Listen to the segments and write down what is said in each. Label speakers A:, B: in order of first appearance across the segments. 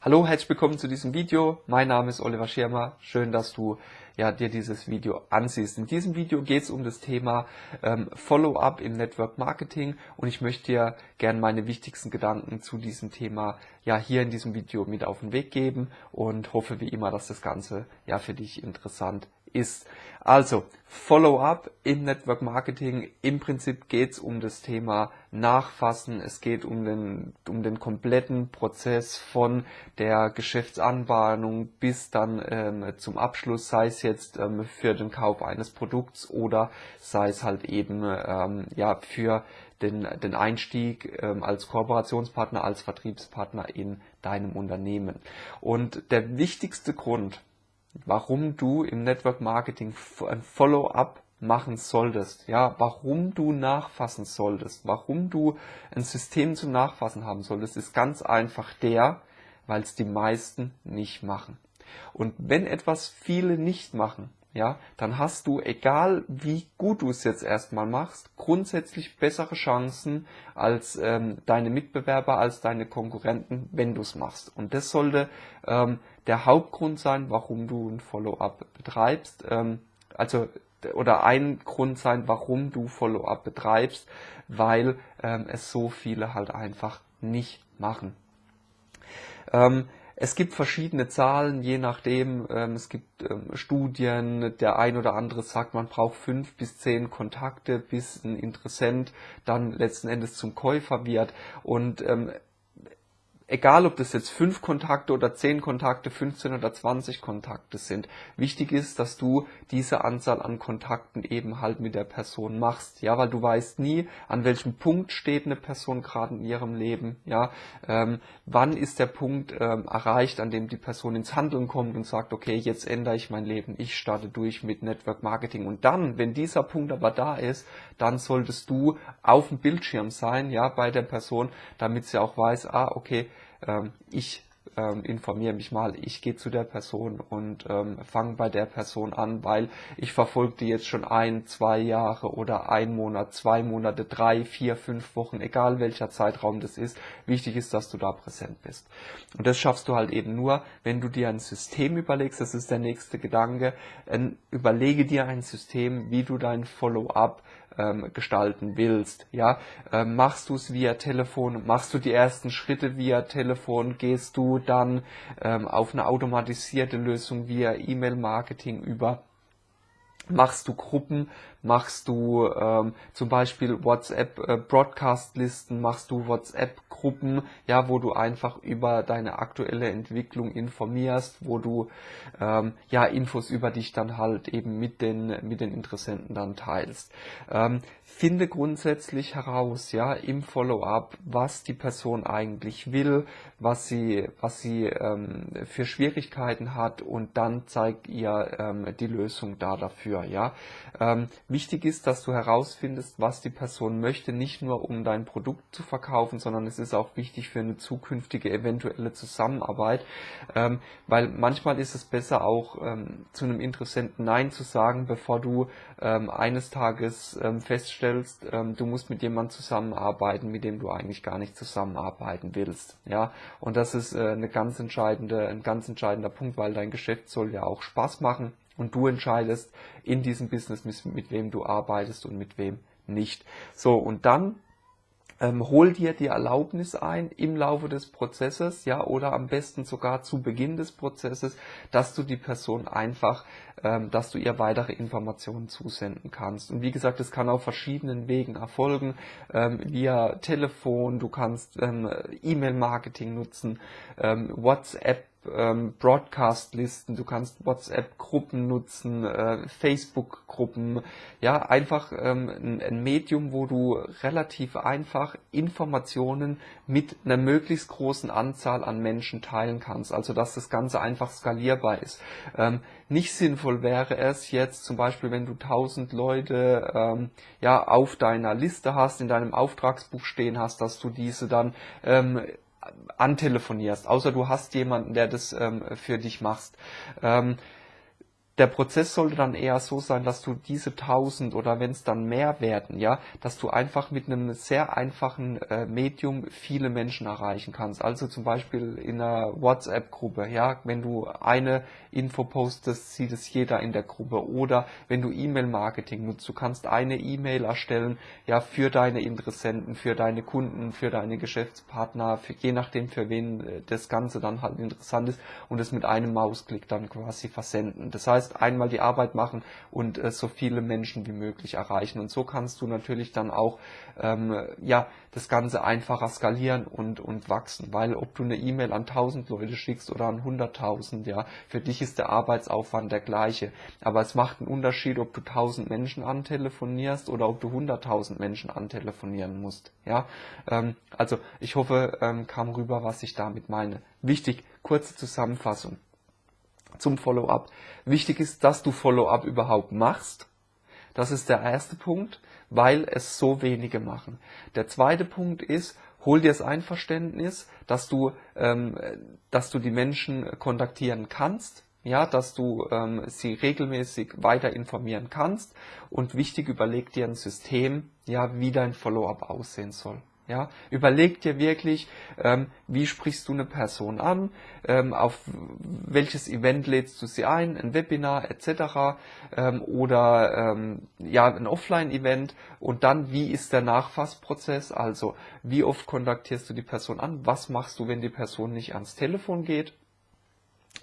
A: Hallo, herzlich willkommen zu diesem Video. Mein Name ist Oliver Schirmer. Schön, dass du ja, dir dieses Video ansiehst. In diesem Video geht es um das Thema ähm, Follow-up im Network Marketing und ich möchte dir gerne meine wichtigsten Gedanken zu diesem Thema ja hier in diesem Video mit auf den Weg geben und hoffe wie immer, dass das Ganze ja für dich interessant ist. Also, Follow-up im Network Marketing. Im Prinzip geht es um das Thema Nachfassen. Es geht um den, um den kompletten Prozess von der Geschäftsanbahnung bis dann ähm, zum Abschluss, sei es jetzt ähm, für den Kauf eines Produkts oder sei es halt eben ähm, ja für den, den Einstieg ähm, als Kooperationspartner, als Vertriebspartner in deinem Unternehmen. Und der wichtigste Grund, warum du im Network Marketing ein Follow-up machen solltest, ja, warum du nachfassen solltest, warum du ein System zum Nachfassen haben solltest, ist ganz einfach der, weil es die meisten nicht machen. Und wenn etwas viele nicht machen, ja, dann hast du, egal wie gut du es jetzt erstmal machst, grundsätzlich bessere Chancen als ähm, deine Mitbewerber, als deine Konkurrenten, wenn du es machst. Und das sollte ähm, der Hauptgrund sein, warum du ein Follow-up betreibst. Ähm, also oder ein Grund sein, warum du Follow-up betreibst, weil ähm, es so viele halt einfach nicht machen. Ähm, es gibt verschiedene Zahlen, je nachdem. Ähm, es gibt ähm, Studien. Der ein oder andere sagt, man braucht fünf bis zehn Kontakte, bis ein Interessent dann letzten Endes zum Käufer wird. Und ähm, egal ob das jetzt fünf Kontakte oder zehn Kontakte, 15 oder 20 Kontakte sind. Wichtig ist, dass du diese Anzahl an Kontakten eben halt mit der Person machst. Ja, weil du weißt nie, an welchem Punkt steht eine Person gerade in ihrem Leben. Ja, ähm, wann ist der Punkt ähm, erreicht, an dem die Person ins Handeln kommt und sagt, okay, jetzt ändere ich mein Leben, ich starte durch mit Network Marketing. Und dann, wenn dieser Punkt aber da ist, dann solltest du auf dem Bildschirm sein, ja, bei der Person, damit sie auch weiß, ah, okay, ähm, ich ähm, informiere mich mal, ich gehe zu der Person und ähm, fange bei der Person an, weil ich verfolge die jetzt schon ein, zwei Jahre oder ein Monat, zwei Monate, drei, vier, fünf Wochen, egal welcher Zeitraum das ist. Wichtig ist, dass du da präsent bist. Und das schaffst du halt eben nur, wenn du dir ein System überlegst, das ist der nächste Gedanke, überlege dir ein System, wie du dein Follow-up ähm, gestalten willst. Ja, ähm, machst du es via Telefon, machst du die ersten Schritte via Telefon, gehst du dann ähm, auf eine automatisierte Lösung via E-Mail-Marketing über machst du Gruppen, machst du ähm, zum Beispiel WhatsApp äh, machst du WhatsApp-Gruppen, ja, wo du einfach über deine aktuelle Entwicklung informierst, wo du ähm, ja Infos über dich dann halt eben mit den mit den Interessenten dann teilst. Ähm, finde grundsätzlich heraus, ja, im Follow-up, was die Person eigentlich will, was sie was sie ähm, für Schwierigkeiten hat und dann zeig ihr ähm, die Lösung da dafür, ja. Ähm, Wichtig ist, dass du herausfindest, was die Person möchte, nicht nur um dein Produkt zu verkaufen, sondern es ist auch wichtig für eine zukünftige eventuelle Zusammenarbeit, ähm, weil manchmal ist es besser auch ähm, zu einem Interessenten Nein zu sagen, bevor du ähm, eines Tages ähm, feststellst, ähm, du musst mit jemandem zusammenarbeiten, mit dem du eigentlich gar nicht zusammenarbeiten willst. Ja, und das ist äh, eine ganz entscheidende, ein ganz entscheidender Punkt, weil dein Geschäft soll ja auch Spaß machen und du entscheidest in diesem Business, mit, wem du arbeitest und mit wem nicht. So, und dann ähm, hol dir die Erlaubnis ein im Laufe des Prozesses, ja, oder am besten sogar zu Beginn des Prozesses, dass du die Person einfach, ähm, dass du ihr weitere Informationen zusenden kannst. Und wie gesagt, es kann auf verschiedenen Wegen erfolgen, ähm, via Telefon, du kannst ähm, E-Mail-Marketing nutzen, ähm, WhatsApp ähm, Broadcast-Listen, du kannst WhatsApp-Gruppen nutzen, äh, Facebook-Gruppen, ja, einfach ähm, ein, ein, Medium, wo du relativ einfach Informationen mit einer möglichst großen Anzahl an Menschen teilen kannst, also dass das Ganze einfach skalierbar ist. Ähm, nicht sinnvoll wäre es jetzt zum Beispiel, wenn du tausend Leute ähm, ja auf deiner Liste hast, in deinem Auftragsbuch stehen hast, dass du diese dann ähm, antelefonierst, außer du hast jemanden, der das ähm, für dich machst. Ähm, der Prozess sollte dann eher so sein, dass du diese 1000 oder wenn es dann mehr werden, ja, dass du einfach mit einem sehr einfachen äh, Medium viele Menschen erreichen kannst. Also zum Beispiel in einer WhatsApp-Gruppe, ja, wenn du eine Info postest, sieht es jeder in der Gruppe. Oder wenn du E-Mail-Marketing nutzt, du kannst eine E-Mail erstellen, ja, für deine Interessenten, für deine Kunden, für deine Geschäftspartner, für, je nachdem für wen äh, das Ganze dann halt interessant ist und es mit einem Mausklick dann quasi versenden. Das heißt, heißt einmal die Arbeit machen und äh, so viele Menschen wie möglich erreichen. Und so kannst du natürlich dann auch ähm, ja das Ganze einfacher skalieren und und wachsen, weil ob du eine E-Mail an 1000 Leute schickst oder an 100.000, ja, für dich ist der Arbeitsaufwand der gleiche. Aber es macht einen Unterschied, ob du 1000 Menschen antelefonierst oder ob du 100.000 Menschen antelefonieren musst. Ja, ähm, also ich hoffe, ähm, kam rüber, was ich damit meine. Wichtig, kurze Zusammenfassung zum Follow-up. Wichtig ist, dass du Follow-up überhaupt machst. Das ist der erste Punkt, weil es so wenige machen. Der zweite Punkt ist, hol dir das Einverständnis, dass du, ähm, dass du die Menschen kontaktieren kannst, ja, dass du ähm, sie regelmäßig weiter informieren kannst und wichtig überleg dir ein System, ja, wie dein Follow-up aussehen soll. Ja, überleg dir wirklich, ähm, wie sprichst du eine Person an, ähm, auf welches Event lädst du sie ein, ein Webinar etc. Ähm, oder ähm, ja ein Offline-Event? Und dann wie ist der Nachfassprozess, also wie oft kontaktierst du die Person an, was machst du, wenn die Person nicht ans Telefon geht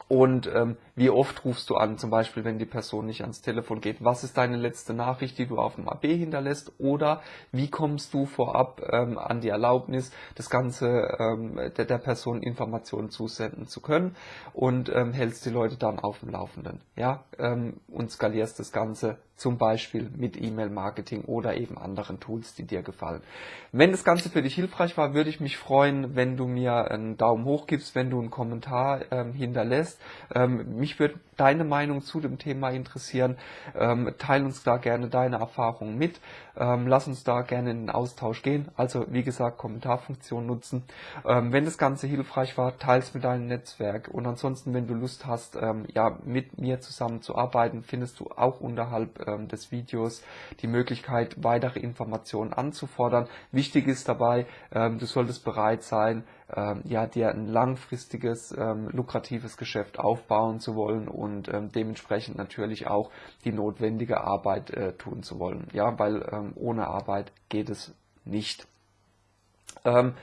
A: und ähm, wie oft rufst du an, zum Beispiel, wenn die Person nicht ans Telefon geht? Was ist deine letzte Nachricht, die du auf dem AB hinterlässt? Oder wie kommst du vorab ähm, an die Erlaubnis, das Ganze ähm, der, der Person Informationen zusenden zu können und ähm, hältst die Leute dann auf dem Laufenden? Ja, ähm, und skalierst das Ganze zum Beispiel mit E-Mail-Marketing oder eben anderen Tools, die dir gefallen. Wenn das Ganze für dich hilfreich war, würde ich mich freuen, wenn du mir einen Daumen hoch gibst, wenn du einen Kommentar ähm, hinterlässt. Ähm, mich würde deine Meinung zu dem Thema interessieren. Ähm, teil uns da gerne deine Erfahrungen mit. Ähm, lass uns da gerne in den Austausch gehen. Also wie gesagt, Kommentarfunktion nutzen. Ähm, wenn das Ganze hilfreich war, teil es mit deinem Netzwerk. Und ansonsten, wenn du Lust hast, ähm, ja, mit mir zusammen zu arbeiten, findest du auch unterhalb ähm, des Videos die Möglichkeit, weitere Informationen anzufordern. Wichtig ist dabei, ähm, du solltest bereit sein, ähm, ja, dir ein langfristiges, ähm, lukratives Geschäft aufbauen zu wollen und ähm, dementsprechend natürlich auch die notwendige Arbeit äh, tun zu wollen. Ja, weil ähm, ohne Arbeit geht es nicht. Ähm,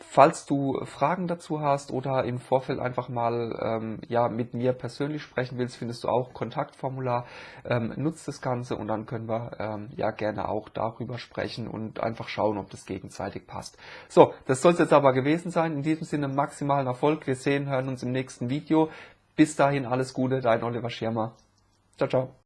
A: Falls du Fragen dazu hast oder im Vorfeld einfach mal ähm, ja, mit mir persönlich sprechen willst, findest du auch Kontaktformular. Ähm, nutzt das Ganze und dann können wir ähm, ja gerne auch darüber sprechen und einfach schauen, ob das gegenseitig passt. So, das soll es jetzt aber gewesen sein. In diesem Sinne maximalen Erfolg. Wir sehen, hören uns im nächsten Video. Bis dahin alles Gute, dein Oliver Schirmer. Ciao, ciao.